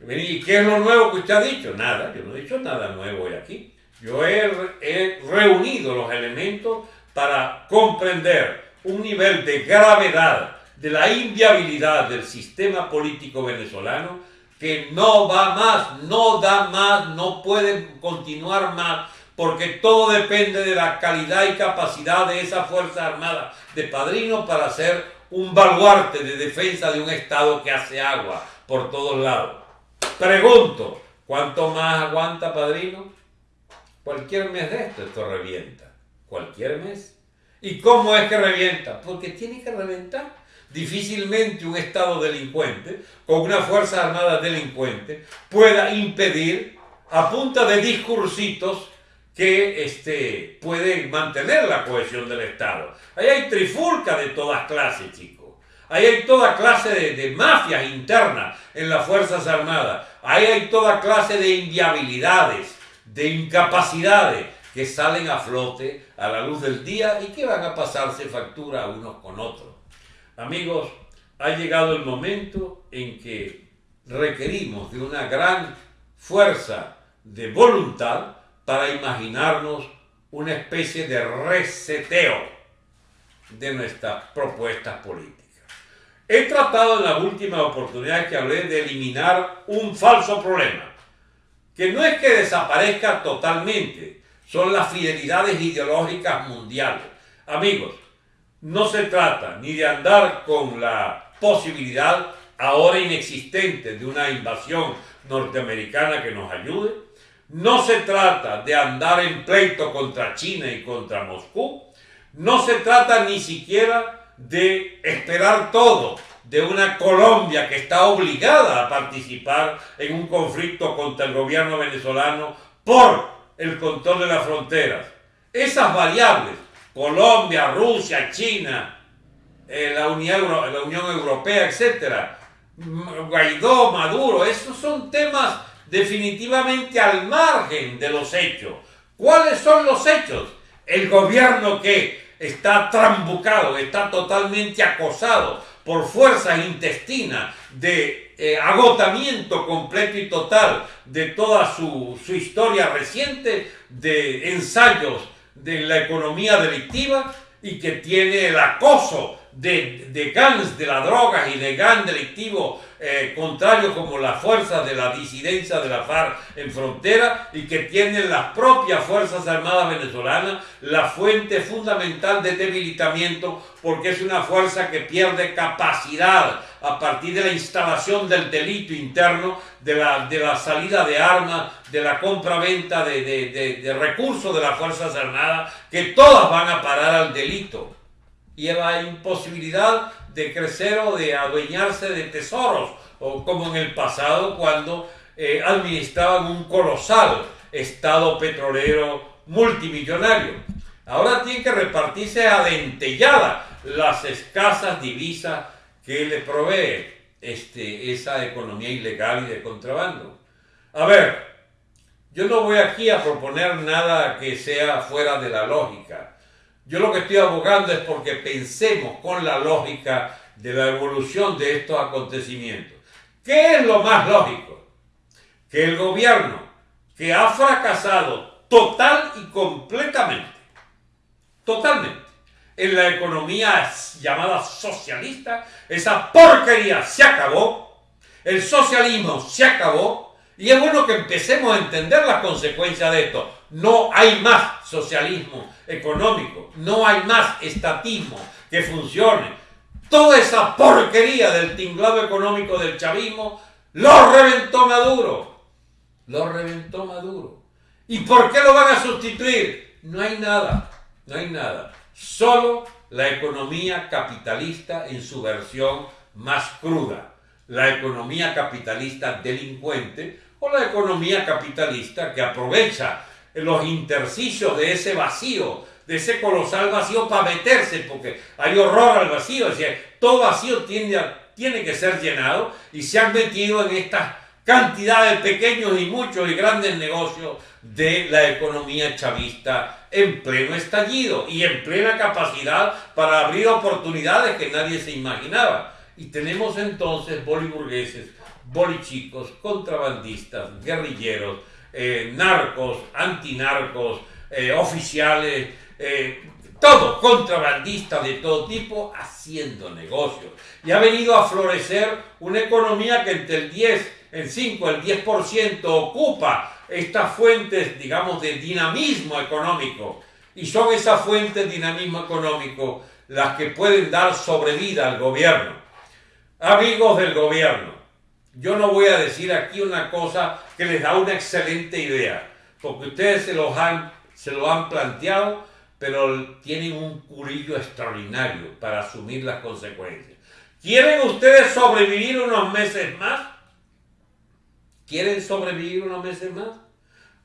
¿Y qué es lo nuevo que usted ha dicho? Nada, yo no he dicho nada nuevo hoy aquí. Yo he, reunido los elementos para comprender un nivel de gravedad de la inviabilidad del sistema político venezolano que no va más, no da más, no puede continuar más, porque todo depende de la calidad y capacidad de esa Fuerza Armada de Padrino para ser un baluarte de defensa de un Estado que hace agua por todos lados. Pregunto, ¿cuánto más aguanta Padrino? Cualquier mes de esto, esto revienta. Cualquier mes. ¿Y cómo es que revienta? Porque tiene que reventar difícilmente un Estado delincuente, con una Fuerza Armada delincuente, pueda impedir a punta de discursitos que este, pueden mantener la cohesión del Estado. Ahí hay trifulca de todas clases, chicos. Ahí hay toda clase de, mafias internas en las Fuerzas Armadas. Ahí hay toda clase de inviabilidades, de incapacidades que salen a flote a la luz del día y que van a pasarse factura unos con otros. Amigos, ha llegado el momento en que requerimos de una gran fuerza de voluntad para imaginarnos una especie de reseteo de nuestras propuestas políticas. He tratado en las últimas oportunidades que hablé de eliminar un falso problema, que no es que desaparezca totalmente, son las fidelidades ideológicas mundiales. Amigos, no se trata ni de andar con la posibilidad ahora inexistente de una invasión norteamericana que nos ayude. No se trata de andar en pleito contra China y contra Moscú. No se trata ni siquiera de esperar todo de una Colombia que está obligada a participar en un conflicto contra el gobierno venezolano por el control de las fronteras. Esas variables Colombia, Rusia, China, eh, la, Unión, la Unión Europea, etc. Guaidó, Maduro, esos son temas definitivamente al margen de los hechos. ¿Cuáles son los hechos? El gobierno que está trambucado, está totalmente acosado por fuerzas intestinas de eh, agotamiento completo y total de toda su, su historia reciente, de ensayos de la economía delictiva y que tiene el acoso de, de gangs de la droga y de gangs delictivos eh, contrarios como las fuerzas de la disidencia de la FARC en frontera y que tienen las propias Fuerzas Armadas venezolanas la fuente fundamental de debilitamiento porque es una fuerza que pierde capacidad a partir de la instalación del delito interno, de la, de la salida de armas, de la compra-venta de, de, de, de recursos de las Fuerzas Armadas, que todas van a parar al delito. y la imposibilidad de crecer o de adueñarse de tesoros, o como en el pasado cuando eh, administraban un colosal estado petrolero multimillonario. Ahora tiene que repartirse a dentellada las escasas divisas que le provee este, esa economía ilegal y de contrabando. A ver, yo no voy aquí a proponer nada que sea fuera de la lógica. Yo lo que estoy abogando es porque pensemos con la lógica de la evolución de estos acontecimientos. ¿Qué es lo más lógico? Que el gobierno que ha fracasado total y completamente, totalmente, en la economía llamada socialista, esa porquería se acabó, el socialismo se acabó, y es bueno que empecemos a entender las consecuencias de esto. No hay más socialismo económico, no hay más estatismo que funcione. Toda esa porquería del tinglado económico del chavismo lo reventó Maduro. Lo reventó Maduro. ¿Y por qué lo van a sustituir? No hay nada, no hay nada. Solo la economía capitalista en su versión más cruda. La economía capitalista delincuente o la economía capitalista que aprovecha los intersticios de ese vacío, de ese colosal vacío para meterse, porque hay horror al vacío, es decir, todo vacío tiene, tiene que ser llenado y se han metido en estas cantidades de pequeños y muchos y grandes negocios de la economía chavista en pleno estallido y en plena capacidad para abrir oportunidades que nadie se imaginaba. Y tenemos entonces boliburgueses bolichicos, contrabandistas, guerrilleros, eh, narcos, antinarcos, eh, oficiales, eh, todo, contrabandistas de todo tipo, haciendo negocios. Y ha venido a florecer una economía que entre el 10, el 5, el 10% ocupa estas fuentes, digamos, de dinamismo económico. Y son esas fuentes de dinamismo económico las que pueden dar sobrevida al gobierno. Amigos del gobierno, yo no voy a decir aquí una cosa que les da una excelente idea, porque ustedes se, han, se lo han planteado, pero tienen un curillo extraordinario para asumir las consecuencias. ¿Quieren ustedes sobrevivir unos meses más? ¿Quieren sobrevivir unos meses más?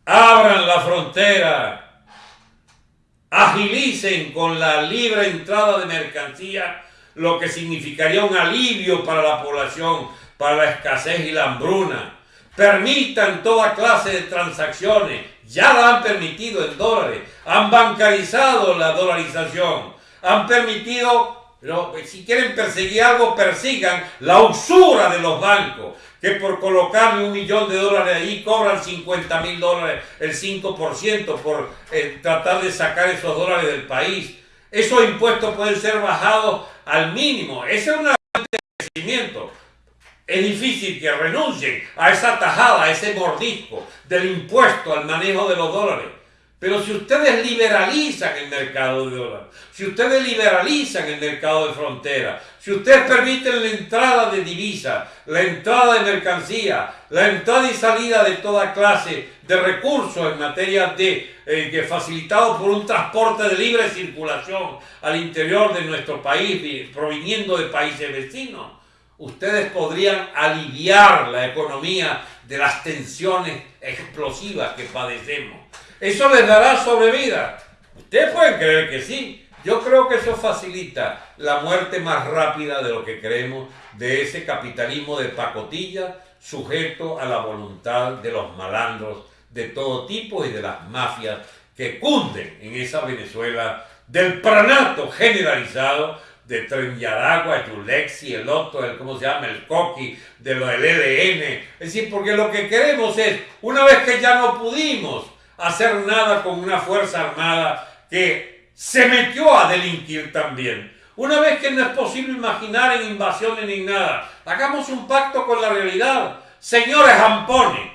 Abran la frontera. Agilicen con la libre entrada de mercancía, lo que significaría un alivio para la población para la escasez y la hambruna. Permitan toda clase de transacciones. Ya la han permitido en dólares. Han bancarizado la dolarización. Han permitido, si quieren perseguir algo, persigan la usura de los bancos. Que por colocarle un millón de dólares ahí cobran 50 mil dólares, el 5% por eh, tratar de sacar esos dólares del país. Esos impuestos pueden ser bajados al mínimo. Ese es un crecimiento es difícil que renuncien a esa tajada, a ese mordisco del impuesto al manejo de los dólares. Pero si ustedes liberalizan el mercado de dólares, si ustedes liberalizan el mercado de frontera, si ustedes permiten la entrada de divisas, la entrada de mercancía, la entrada y salida de toda clase de recursos en materia de eh, que facilitado por un transporte de libre circulación al interior de nuestro país, proviniendo de países vecinos, ustedes podrían aliviar la economía de las tensiones explosivas que padecemos. ¿Eso les dará sobrevida? Ustedes pueden creer que sí. Yo creo que eso facilita la muerte más rápida de lo que creemos de ese capitalismo de pacotilla sujeto a la voluntad de los malandros de todo tipo y de las mafias que cunden en esa Venezuela del pranato generalizado de Tren Yaragua, Yulexi, el otro, el, ¿cómo se llama? El Coqui, de lo del EDN. Es decir, porque lo que queremos es, una vez que ya no pudimos hacer nada con una fuerza armada que se metió a delinquir también, una vez que no es posible imaginar en invasiones ni nada, hagamos un pacto con la realidad. Señores ampones,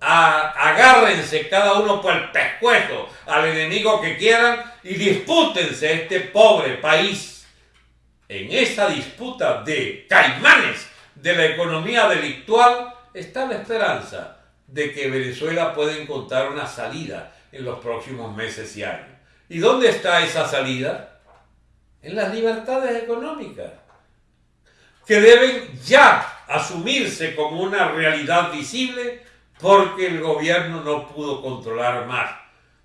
agárrense cada uno por el pescuezo al enemigo que quieran y dispútense este pobre país en esa disputa de caimanes de la economía delictual está la esperanza de que Venezuela pueda encontrar una salida en los próximos meses y años. ¿Y dónde está esa salida? en las libertades económicas, que deben ya asumirse como una realidad visible porque el gobierno no pudo controlar más.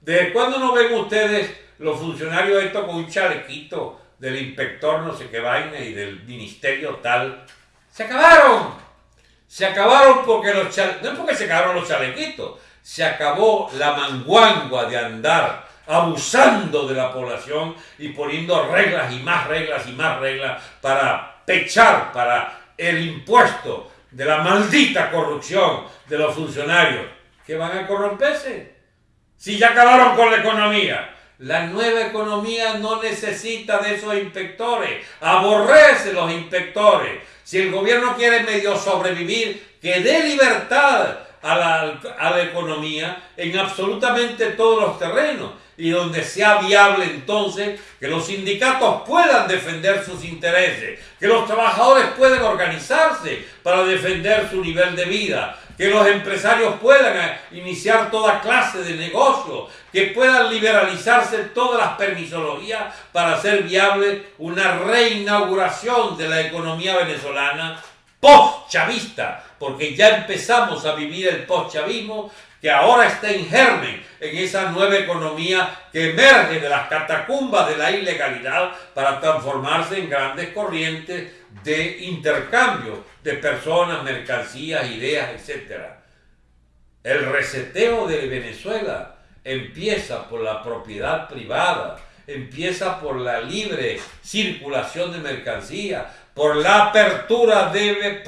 ¿Desde cuándo no ven ustedes los funcionarios esto con un chalequito del inspector no sé qué vaina y del ministerio tal? ¡Se acabaron! Se acabaron porque los chalequitos, no es porque se acabaron los chalequitos, se acabó la manguangua de andar abusando de la población y poniendo reglas y más reglas y más reglas para pechar para el impuesto de la maldita corrupción de los funcionarios que van a corromperse. Si ya acabaron con la economía. La nueva economía no necesita de esos inspectores. Aborrece los inspectores. Si el gobierno quiere medio sobrevivir, que dé libertad a la, a la economía en absolutamente todos los terrenos y donde sea viable entonces que los sindicatos puedan defender sus intereses, que los trabajadores puedan organizarse para defender su nivel de vida, que los empresarios puedan iniciar toda clase de negocio, que puedan liberalizarse todas las permisologías para hacer viable una reinauguración de la economía venezolana post-chavista, porque ya empezamos a vivir el post-chavismo que ahora está en germen en esa nueva economía que emerge de las catacumbas de la ilegalidad para transformarse en grandes corrientes de intercambio de personas, mercancías, ideas, etc. El reseteo de Venezuela empieza por la propiedad privada, empieza por la libre circulación de mercancías, por la apertura de,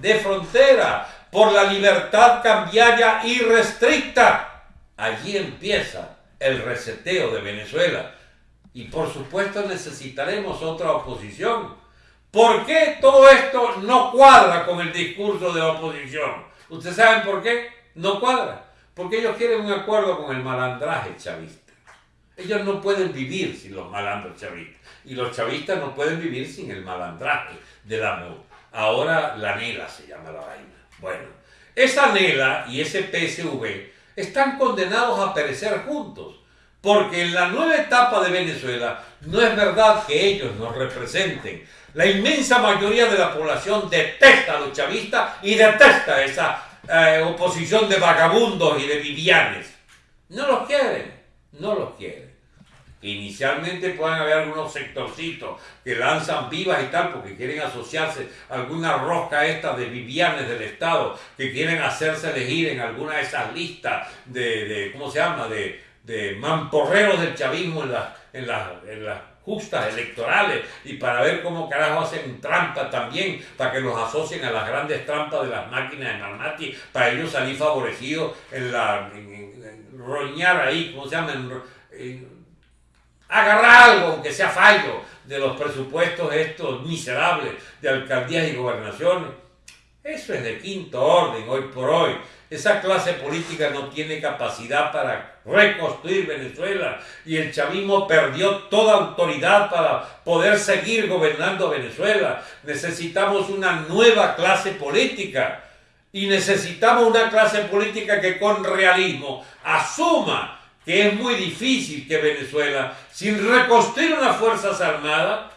de frontera, por la libertad cambiaria irrestricta. Allí empieza el reseteo de Venezuela. Y por supuesto necesitaremos otra oposición. ¿Por qué todo esto no cuadra con el discurso de oposición? ¿Ustedes saben por qué? No cuadra. Porque ellos quieren un acuerdo con el malandraje chavista. Ellos no pueden vivir sin los malandros chavistas. Y los chavistas no pueden vivir sin el malandraje del amor. Ahora la nela se llama la vaina. Bueno, esa Nela y ese PSV están condenados a perecer juntos, porque en la nueva etapa de Venezuela no es verdad que ellos nos representen. La inmensa mayoría de la población detesta a los chavistas y detesta esa eh, oposición de vagabundos y de vivianes. No los quieren, no los quieren. Inicialmente pueden haber algunos sectorcitos que lanzan vivas y tal porque quieren asociarse a alguna rosca esta de vivianes del Estado que quieren hacerse elegir en alguna de esas listas de, ¿cómo se llama?, de, de mamporreros del chavismo en las, en, en las justas electorales y para ver cómo carajo hacen trampa también, para que los asocien a las grandes trampas de las máquinas de Marmati, para ellos salir favorecidos en la... roñar ahí, ¿cómo se llama?, agarrar algo, aunque sea fallo, de los presupuestos estos miserables de alcaldías y gobernaciones. Eso es de quinto orden hoy por hoy. Esa clase política no tiene capacidad para reconstruir Venezuela y el chavismo perdió toda autoridad para poder seguir gobernando Venezuela. Necesitamos una nueva clase política y necesitamos una clase política que con realismo asuma que es muy difícil que Venezuela, sin reconstruir unas Fuerzas Armadas,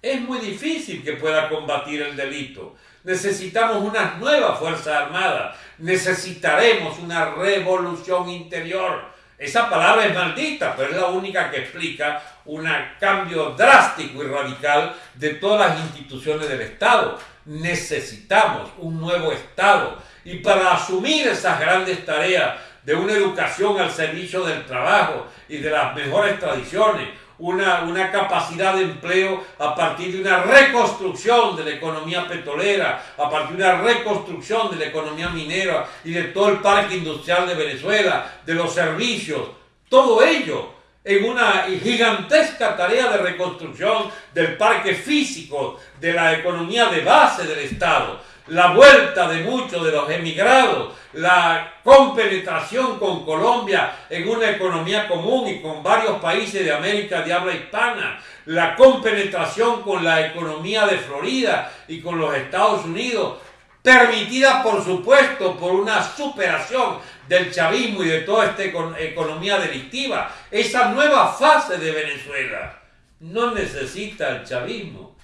es muy difícil que pueda combatir el delito. Necesitamos unas nuevas Fuerzas Armadas, necesitaremos una revolución interior. Esa palabra es maldita, pero es la única que explica un cambio drástico y radical de todas las instituciones del Estado. Necesitamos un nuevo Estado y para asumir esas grandes tareas de una educación al servicio del trabajo y de las mejores tradiciones, una, una, capacidad de empleo a partir de una reconstrucción de la economía petrolera, a partir de una reconstrucción de la economía minera y de todo el parque industrial de Venezuela, de los servicios, todo ello en una gigantesca tarea de reconstrucción del parque físico, de la economía de base del Estado, la vuelta de muchos de los emigrados, la compenetración con Colombia en una economía común y con varios países de América de habla hispana, la compenetración con la economía de Florida y con los Estados Unidos, permitida por supuesto por una superación del chavismo y de toda esta economía delictiva, esa nueva fase de Venezuela. no necesita el chavismo,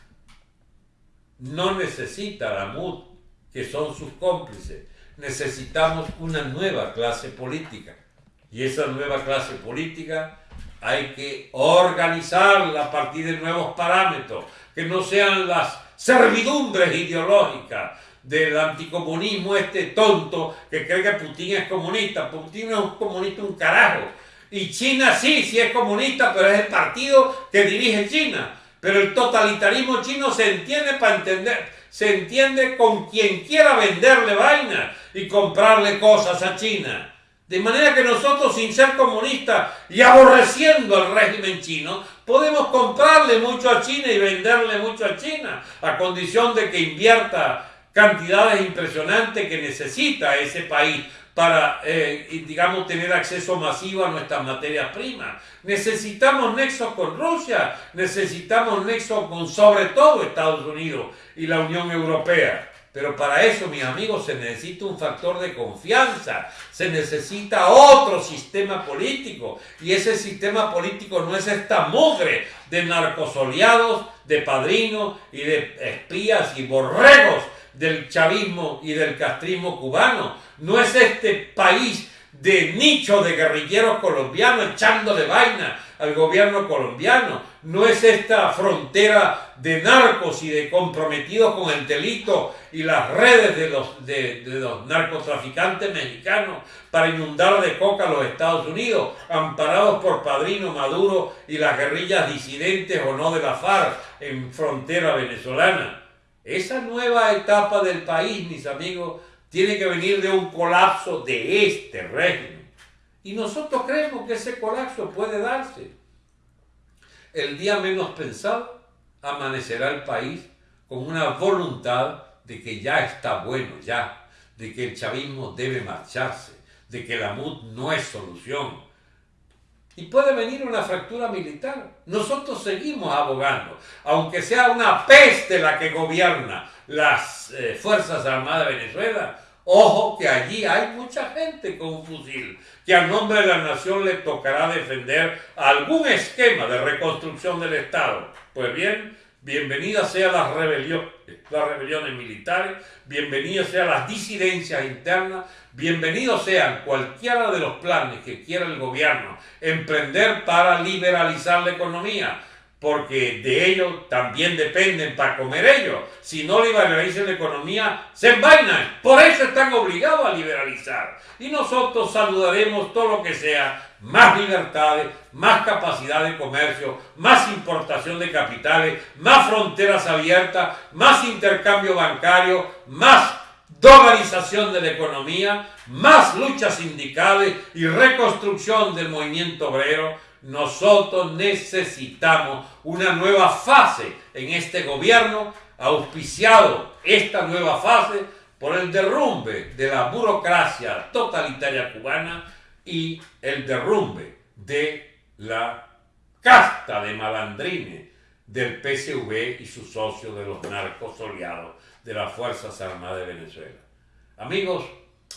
no necesita la MUD, que son sus cómplices. Necesitamos una nueva clase política. Y esa nueva clase política hay que organizarla a partir de nuevos parámetros, que no sean las servidumbres ideológicas del anticomunismo este tonto que cree que Putin es comunista. Putin no es un comunista un carajo. Y China sí, sí es comunista, pero es el partido que dirige China. Pero el totalitarismo chino se entiende para entender, se entiende con quien quiera venderle vaina y comprarle cosas a China. De manera que nosotros, sin ser comunistas y aborreciendo al régimen chino, podemos comprarle mucho a China y venderle mucho a China, a condición de que invierta cantidades impresionantes que necesita ese país para, eh, digamos, tener acceso masivo a nuestras materias primas. Necesitamos nexos con Rusia, necesitamos nexos con sobre todo Estados Unidos y la Unión Europea. Pero para eso, mis amigos, se necesita un factor de confianza, se necesita otro sistema político. Y ese sistema político no es esta mugre de narcosoleados, de padrinos y de espías y borregos del chavismo y del castrismo cubano. No es este país de nicho de guerrilleros colombianos echándole vaina al gobierno colombiano. No es esta frontera de narcos y de comprometidos con el delito y las redes de los, de, los narcotraficantes mexicanos para inundar de coca a los Estados Unidos, amparados por Padrino Maduro y las guerrillas disidentes o no de la FARC en frontera venezolana. Esa nueva etapa del país, mis amigos, tiene que venir de un colapso de este régimen. Y nosotros creemos que ese colapso puede darse. El día menos pensado amanecerá el país con una voluntad de que ya está bueno, ya, de que el chavismo debe marcharse, de que la MUD no es solución, y puede venir una fractura militar. Nosotros seguimos abogando, aunque sea una peste la que gobierna las eh, Fuerzas Armadas de Venezuela. Ojo que allí hay mucha gente con un fusil, que a nombre de la nación le tocará defender algún esquema de reconstrucción del Estado. Pues bien, bienvenidas sean las rebeliones, militares, bienvenidas sean las disidencias internas, bienvenidos sean cualquiera de los planes que quiera el gobierno emprender para liberalizar la economía, porque de ello también dependen para comer ellos. Si no liberalizan la economía, se envainan. Por eso están obligados a liberalizar. Y nosotros saludaremos todo lo que sea más libertades, más capacidad de comercio, más importación de capitales, más fronteras abiertas, más intercambio bancario, más dolarización de la economía, más luchas sindicales y reconstrucción del movimiento obrero, nosotros necesitamos una nueva fase en este gobierno, auspiciado esta nueva fase por el derrumbe de la burocracia totalitaria cubana y el derrumbe de la casta de malandrines del PSV y sus socios de los narcos oleados de las Fuerzas Armadas de Venezuela. Amigos,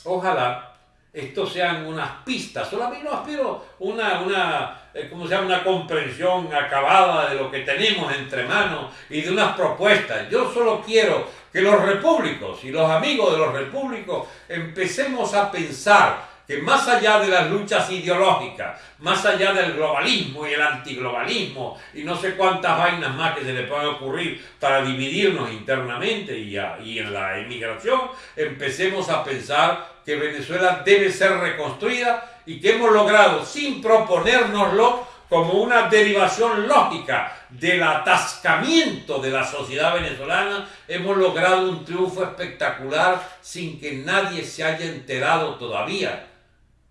ojalá esto sean unas pistas, solamente no aspiro una, una, eh, ¿cómo se llama? una comprensión acabada de lo que tenemos entre manos y de unas propuestas. Yo solo quiero que los repúblicos y los amigos de los repúblicos empecemos a pensar que más allá de las luchas ideológicas, más allá del globalismo y el antiglobalismo y no sé cuántas vainas más que se le pueden ocurrir para dividirnos internamente y, en la emigración, empecemos a pensar que Venezuela debe ser reconstruida y que hemos logrado, sin proponérnoslo, como una derivación lógica del atascamiento de la sociedad venezolana, hemos logrado un triunfo espectacular sin que nadie se haya enterado todavía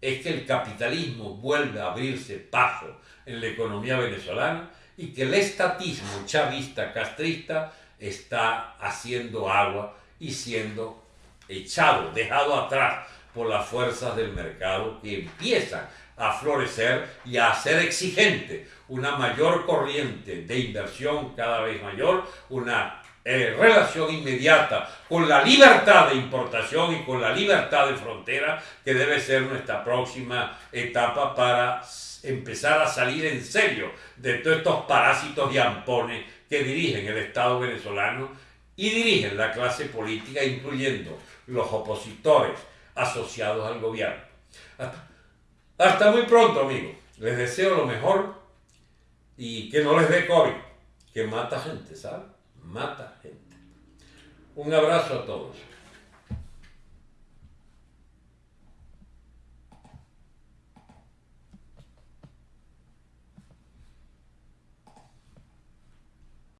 es que el capitalismo vuelve a abrirse paso en la economía venezolana y que el estatismo chavista castrista está haciendo agua y siendo echado, dejado atrás por las fuerzas del mercado que empiezan a florecer y a hacer exigente una mayor corriente de inversión cada vez mayor, una eh, relación inmediata con la libertad de importación y con la libertad de frontera, que debe ser nuestra próxima etapa para empezar a salir en serio de todos estos parásitos y ampones que dirigen el Estado venezolano y dirigen la clase política, incluyendo los opositores asociados al gobierno. Hasta, hasta muy pronto, amigos. Les deseo lo mejor y que no les dé COVID, que mata gente, ¿sabes? Mata gente. Un abrazo a todos.